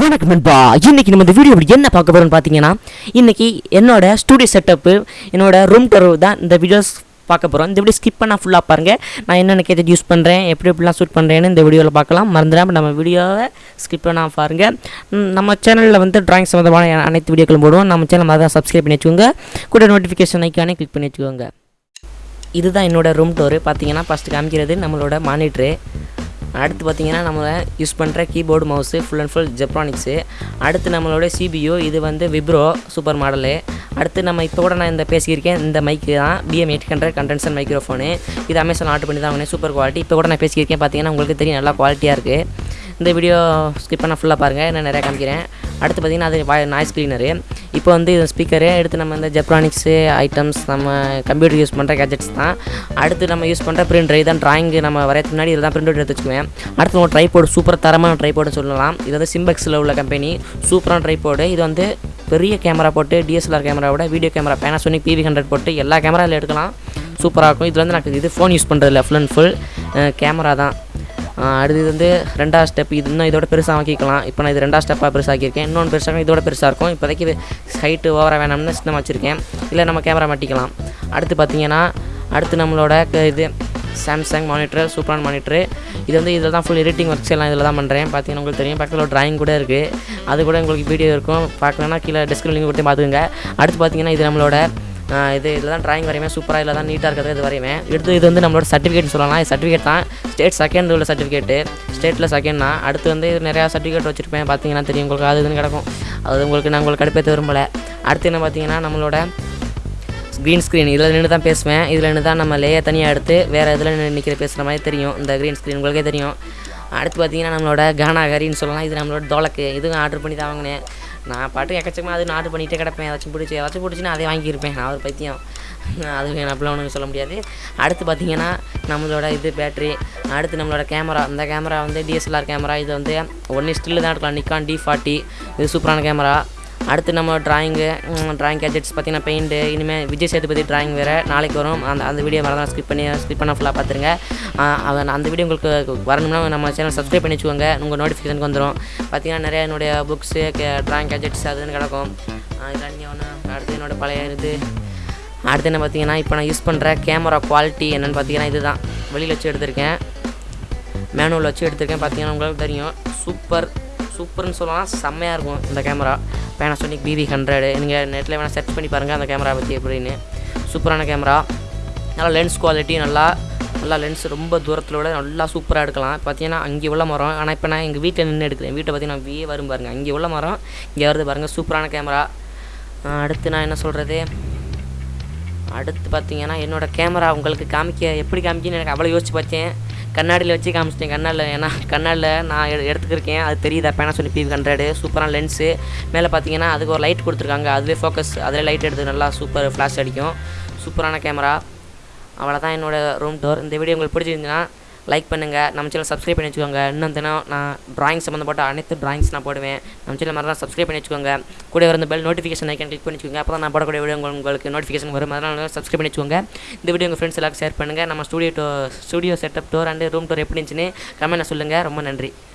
வணக்கம் நண்பா. இன்றைக்கி நம்ம இந்த வீடியோவில் என்ன பார்க்க போகிறோம்னு பார்த்தீங்கன்னா இன்றைக்கி என்னோட ஸ்டூடியோ செட்டப்பு என்னோட ரூம் டர் தான் இந்த வீடியோஸ் பார்க்க போகிறோம் இந்த வீடியோ ஸ்கிப் பண்ணால் ஃபுல்லாக பாருங்கள் நான் என்னென்ன கேட்டு யூஸ் பண்ணுறேன் எப்படி எப்படிலாம் ஷூட் பண்ணுறேன்னு இந்த வீடியோவில் பார்க்கலாம். மறந்துடாமல் நம்ம வீடியோவை ஸ்கிப் பண்ணால் பாருங்கள் நம்ம சேனலில் வந்து ட்ராயிங் சம்மந்தமான அனைத்து வீடியோக்களும் போடுவோம். நம்ம சேனல் மாதிரி சப்ஸ்கிரைப் பண்ணி வச்சுக்கோங்க. கூட நோட்டிஃபிகேஷன் ஐக்கானே கிளிக் பண்ணி வச்சுக்கோங்க. இதுதான் என்னோடய ரூம் டோரு பார்த்தீங்கன்னா ஃபஸ்ட்டு காமிக்கிறது நம்மளோட மானிட்ரு அடுத்து பார்த்தீங்கன்னா நம்ம யூஸ் பண்ணுற keyboard mouse full and full Zebronics அடுத்து நம்மளோட சிபியு இது வந்து விப்ரோ சூப்பர் மாடலு அடுத்து நம்ம இப்போ கூட நான் இந்த பேசியிருக்கேன் இந்த மைக்கு தான் PM eight hundred condenser microphone இது அமேசான் ஆர்டர் பண்ணி தான் வாங்கினேன் சூப்பர் குவாலிட்டி இப்போ கூட நான் பேசியிருக்கேன் பார்த்தீங்கன்னா உங்களுக்கு தெரியும் நல்லா குவாலிட்டியாக இருக்குது இந்த வீடியோ ஸ்கிப் பண்ணால் ஃபுல்லாக பாருங்கள் நான் நிறையா காமிக்கிறேன். அடுத்து பார்த்தீங்கன்னா அது நாய்ஸ் கிளீனரு இப்போ வந்து இது ஸ்பீக்கரு எடுத்து நம்ம இந்த ஜெப்ரானிக்ஸு ஐட்டம்ஸ் நம்ம கம்ப்யூட்டர் யூஸ் பண்ணுற கேஜெட்ஸ் தான். அடுத்து நம்ம யூஸ் பண்ணுற பிரிண்டர் இதான் ட்ராயிங்கு நம்ம வரையறதுக்கு முன்னாடி இதில் தான் பிரிண்ட் எடுத்து வச்சுக்குவேன். அடுத்து நம்ம ட்ரைபோர்டு சூப்பர் தரமான ட்ரைபோர்டு சொல்லலாம். இது வந்து சிம்பெக்ஸில் உள்ள கம்பெனி சூப்பரான ட்ரைபோர்டு இது வந்து பெரிய கேமரா போட்டு டிஎஸ்எல்ஆர் கேமராவோட video camera Panasonic PV hundred போட்டு எல்லா கேமராவில் எடுக்கலாம். சூப்பராக இருக்கும். இதில் வந்து எனக்கு இது ஃபோன் யூஸ் பண்ணுறதில்ல ஃபுல் அண்ட் ஃபுல் கேமரா தான். அடுத்து இது வந்து ரெண்டாவது ஸ்டெப் இது இன்னும் இதோட பெருசாக ஆக்கிக்கலாம் இப்போ நான் இது ரெண்டாவது ஸ்டெப்பாக பெருசாக்கியிருக்கேன். இன்னொன்று பெருசாக இதோட பெருசாக இருக்கும். இப்போதைக்கு இது ஹைட்டு ஓவராக வேணாம்னு சின்ன வச்சுருக்கேன். இல்லை நம்ம கேமரா மாட்டிக்கலாம். அடுத்து பார்த்தீங்கன்னா அடுத்து நம்மளோட க- இது சாம்சங் மானிட்டர் சூப்பரான மானிட்டரு இது வந்து இதில் தான் ஃபுல் எடிட்டிங் ஒர்க்ஸ் எல்லாம் இதில் தான் பண்ணுறேன் பார்த்தீங்கன்னா உங்களுக்கு தெரியும். பக்கத்தில் ஒரு ட்ராயிங் கூட இருக்குது அது கூட உங்களுக்கு வீடியோ இருக்கும். பார்க்கலன்னா கீழே டிஸ்கிரிப்ஷன் லிங்க் கொடுத்து பார்த்துக்கோங்க. அடுத்து பார்த்தீங்கன்னா இது நம்மளோட இது இதில் தான் ட்ராயிங் வரையுமே சூப்பராக இல்லை தான் நீட்டாக இருக்கிறது இது வரைவேன் எடுத்து இது வந்து நம்மளோட சர்டிஃபிகேட் சொல்லலாம். இது சர்டிஃபிகேட் தான். ஸ்டேட் செகண்ட் உள்ள சர்டிஃபிகேட்டு ஸ்டேட்டில் செகண்ட் தான் அடுத்து வந்து இது நிறையா சர்டிஃபிகேட் வச்சுருப்பேன். பார்த்தீங்கன்னா தெரியும் உங்களுக்கு. அது இதுன்னு கிடக்கும். அது உங்களுக்கு நான் உங்களுக்கு கடுப்பேற்ற விரும்பலை. அடுத்து என்ன பார்த்தீங்கன்னா நம்மளோட க்ரீன் ஸ்க்ரீன் இதில் நின்று தான் பேசுவேன். இதில் நின்று தான் நம்ம லேயை தனியாக எடுத்து வேறு இதில் நிற்கிற பேசுகிற மாதிரி தெரியும். இந்த க்ரீன் ஸ்க்ரீன் உங்களுக்கே தெரியும். அடுத்து பார்த்தீங்கன்னா நம்மளோட கானா கரின்னு சொல்லலாம். இது நம்மளோட டோலக்கு இதுவும் ஆர்டர் பண்ணி தான் வாங்கினேன். நான் பாட்டு எக்கச்சக்கமாக அது நாட்டு பண்ணிகிட்டே கிடப்பேன். ஏதாச்சும் பிடிச்சி ஏதாச்சும் பிடிச்சின்னா அதை வாங்கியிருப்பேன். நான் ஒரு பைத்தியம். அது அப்படிலாம் ஒன்றும் சொல்ல முடியாது. அடுத்து பார்த்தீங்கன்னா நம்மளோட இது பேட்ரி அடுத்து நம்மளோட கேமரா இந்த கேமரா வந்து டிஎஸ்எல்ஆர் கேமரா இது வந்து ஒன்று ஸ்டில்லு தான் எடுக்கலாம். நிக்கான் டி ஃபார்ட்டி இது சூப்பரான கேமரா அடுத்து நம்ம ட்ராயிங்கு ட்ராயிங் கேஜெட்ஸ் பார்த்தீங்கன்னா பெயிண்ட்டு இனிமேல் விஜய் சேதுபதி ட்ராயிங் வேறு. நாளைக்கு வரும். அந்த அந்த வீடியோ மறந்து ஸ்கிப் பண்ணி ஸ்கிப் பண்ண ஃபுல்லாக பார்த்துருங்க அவன் அந்த வீடியோ உங்களுக்கு வரணும்னா நம்ம சேனல் சப்ஸ்கிரைப் பண்ணி வச்சுக்கோங்க. உங்கள் நோட்டிஃபிகேஷனுக்கு வந்துடும் பார்த்தீங்கன்னா நிறைய என்னுடைய புக்ஸு ட்ராயிங் கேஜெட்ஸ் அதுன்னு கிடக்கும். இதெல்லாம் ஒன்று அடுத்து என்னோட பழைய இது. அடுத்து என்ன பார்த்தீங்கன்னா இப்போ நான் யூஸ் பண்ணுற கேமரா குவாலிட்டி என்னென்னு பார்த்தீங்கன்னா இதுதான். வெளியில் வச்சு எடுத்திருக்கேன். மேனுவல் வச்சு எடுத்திருக்கேன். பார்த்தீங்கன்னா உங்களுக்கு தெரியும். சூப்பர் சூப்பர்னு சொல்லலாம் செம்மையாக இருக்கும் இந்த கேமரா பேனாசோனிக் பிவி ஹண்ட்ரடு நீங்கள் நெட்டில் வேணால் சர்ச் பண்ணி பாருங்கள் அந்த கேமரா பற்றி எப்படின்னு. சூப்பரான கேமரா நல்லா லென்ஸ் குவாலிட்டி நல்லா நல்லா லென்ஸ் ரொம்ப தூரத்தில் விட நல்லா சூப்பராக எடுக்கலாம். பார்த்தீங்கன்னா அங்கே உள்ள மரம். ஆனால் இப்போ நான் எங்கள் வீட்டில் நின்று எடுக்கிறேன். வீட்டை பார்த்தீங்கன்னா வியே வரும் பாருங்கள் அங்கே உள்ள மரம் இங்கே வருது பாருங்கள் சூப்பரான கேமரா அடுத்து நான் என்ன சொல்கிறது அடுத்து பார்த்தீங்கன்னா என்னோட கேமரா உங்களுக்கு காமிக்க எப்படி காமிக்கன்னு எனக்கு அவ்வளோ யோசிச்சு பார்த்தேன் கண்ணாடியில் வச்சு காமிச்சிட்டேன். கண்ணாடியில் ஏன்னா கண்ணாடியில் நான் எடு எடுத்துக்கிருக்கேன். அது தெரியுதா. பேனாசோனிக் பி ஹண்ட்ரடு சூப்பரான லென்ஸு மேலே பார்த்தீங்கன்னா அதுக்கு ஒரு லைட் கொடுத்துருக்காங்க. அதுவே ஃபோக்கஸ் அதில் லைட் எடுத்து நல்லா சூப்பர் ஃப்ளாஷ் அடிக்கும். சூப்பரான கேமரா அவ்வளோதான் என்னோட ரூம் டோர் இந்த வீடியோ உங்களுக்கு பிடிச்சிருந்துச்சுன்னா லைக் பண்ணுங்கள் நம்ம சேனல் சப்ஸ்கிரைப் பண்ணி வச்சுக்கோங்க. இன்னும் தினம் நான் டிராயிங் சம்மந்தப்பட்ட அனைத்து ட்ராயிங்ஸ் நான் போடுவேன். நம்ம சேனல் மாதிரி சப்ஸ்கிரைப் பண்ணி வச்சுக்கோங்க. கூட வர பெல் நோட்டிஃபிகேஷன் ஐக்கன் கிளிக் பண்ணி வச்சுக்கோங்க. அப்போ தான் நான் போடக்கூடிய வீடியோ உங்களுக்கு உங்களுக்கு நோட்டிஃபிகேஷன் வரும். அதனால் சப்ஸ்கிரைப் பண்ணி வச்சுக்கோங்க. இந்த வீடியோ உங்கள் ஃப்ரெண்ட்ஸ் எல்லாருக்கும் ஷேர் பண்ணுங்கள் நம்ம studio to studio setup door and room door எப்படி இருந்துச்சுன்னு கமெண்ட்டில் சொல்லுங்கள் ரொம்ப நன்றி.